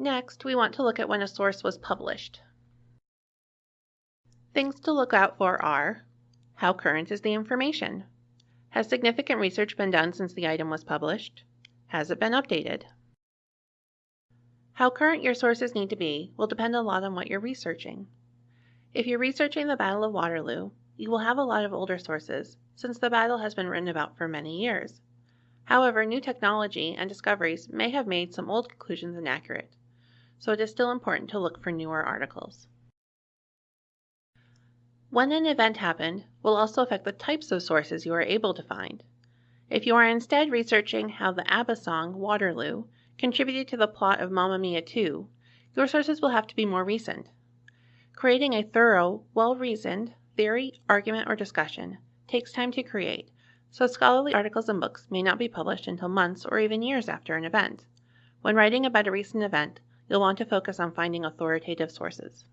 Next, we want to look at when a source was published. Things to look out for are how current is the information? Has significant research been done since the item was published? Has it been updated? How current your sources need to be will depend a lot on what you're researching. If you're researching the Battle of Waterloo, you will have a lot of older sources, since the battle has been written about for many years. However, new technology and discoveries may have made some old conclusions inaccurate, so it is still important to look for newer articles. When an event happened will also affect the types of sources you are able to find. If you are instead researching how the ABBA song Waterloo contributed to the plot of Mamma Mia 2, your sources will have to be more recent. Creating a thorough, well-reasoned theory, argument, or discussion takes time to create, so scholarly articles and books may not be published until months or even years after an event. When writing about a recent event, you'll want to focus on finding authoritative sources.